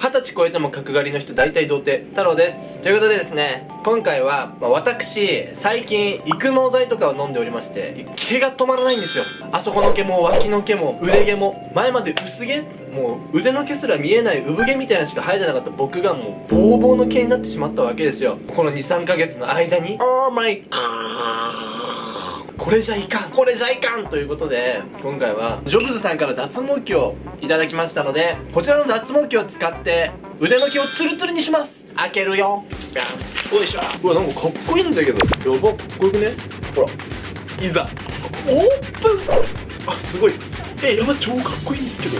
二十歳超えても角刈りの人大体童貞太郎です。ということでですね今回は、まあ、私最近育毛剤とかを飲んでおりまして毛が止まらないんですよ。あそこの毛も脇の毛も腕毛も前まで薄毛もう腕の毛すら見えない産毛みたいなしか生えてなかった僕がもうボーボーの毛になってしまったわけですよ。この23ヶ月の間に。Oh my god これじゃいかん。これじゃいかんということで今回はジョブズさんから脱毛器をいただきましたのでこちらの脱毛器を使って腕の毛をツルツルにします。開けるよ。よいしょ。うわなんかかっこいいんだけど。やばかっこよくね？ほら。いざ。オープン。あすごい。えやば超かっこいいんですけど。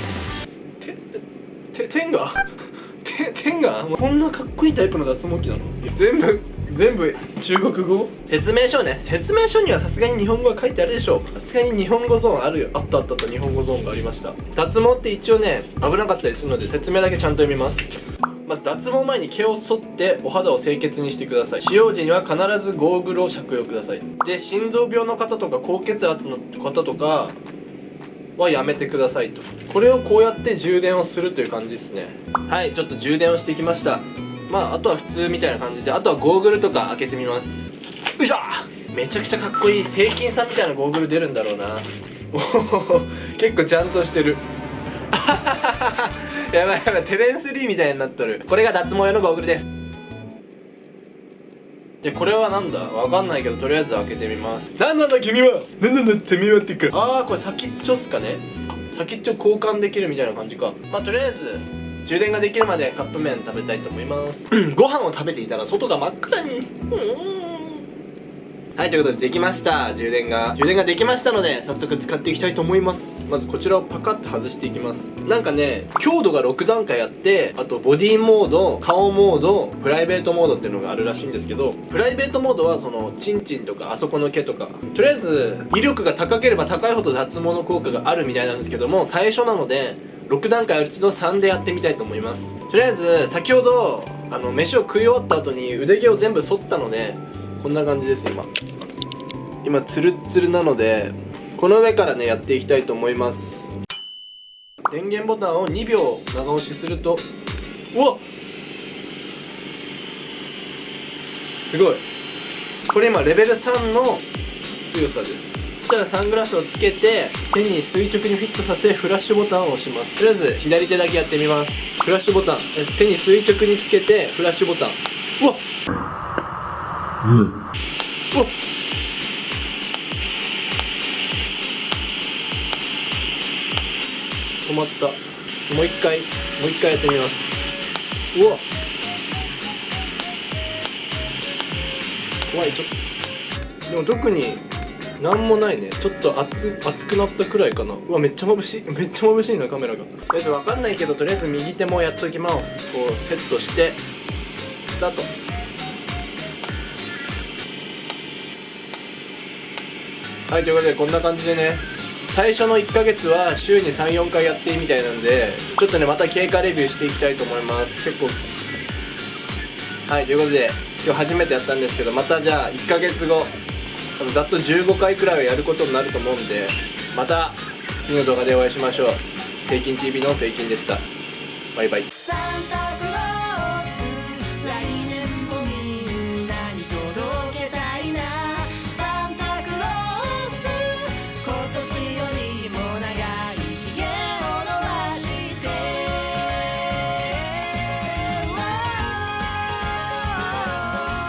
てて天が？て天が？こんなかっこいいタイプの脱毛器なの？全部全部中国語？説明書ね。説明書にはさすがに日本語が書いてあるでしょさすがに日本語ゾーンあるよ。あったあったあった日本語ゾーンがありました。脱毛って一応ね危なかったりするので説明だけちゃんと読みます。まず脱毛前に毛を剃ってお肌を清潔にしてください。使用時には必ずゴーグルを着用ください。で心臓病の方とか高血圧の方とかはやめてくださいと。これをこうやって充電をするという感じですね。はいちょっと充電をしてきましたまああとは普通みたいな感じであとはゴーグルとか開けてみます。よいしょ！めちゃくちゃかっこいい聖金さんみたいなゴーグル出るんだろうな。おお結構ちゃんとしてる。やばいやばいテレンス・リーみたいになっとる。これが脱毛用のゴーグルです。でこれはなんだ？わかんないけどとりあえず開けてみます。なんなんだ君は。なんなんだてめえはってかああこれ先っちょっすかね。先っちょ交換できるみたいな感じか。まあとりあえず充電ができるまでカップ麺食べたいと思います。ご飯を食べていたら外が真っ暗に。はいということでできました。充電が。充電ができましたので早速使っていきたいと思います。まずこちらをパカッと外していきます。なんかね強度が6段階あってあとボディモード顔モードプライベートモードっていうのがあるらしいんですけどプライベートモードはそのチンチンとかあそこの毛とかとりあえず威力が高ければ高いほど脱毛の効果があるみたいなんですけども最初なので6段階あるうちの3でやってみたいと思います。とりあえず先ほどあの飯を食い終わった後に腕毛を全部剃ったのでこんな感じです今。今ツルッツルなのでこの上からねやっていきたいと思います。電源ボタンを2秒長押しするとうわすごい。これ今レベル3の強さです。そしたらサングラスをつけて手に垂直にフィットさせフラッシュボタンを押します。とりあえず左手だけやってみます。フラッシュボタン。手に垂直につけてフラッシュボタン。うわっ！うん。う止まった。もう一回もう一回やってみます。うわ怖いちょっとでも特になんもないねちょっと熱熱くなったくらいかな。うわめっちゃ眩しい。めっちゃ眩しいなカメラがとりあえず分かんないけどとりあえず右手もやっときます。こうセットしてスタート。はいということでこんな感じでね最初の1ヶ月は週に34回やっていいみたいなんでちょっとねまた経過レビューしていきたいと思います。結構。はいということで今日初めてやったんですけどまたじゃあ1ヶ月後ざっと15回くらいはやることになると思うんでまた次の動画でお会いしましょう「セイキン TV」のセイキンでした。バイバイ。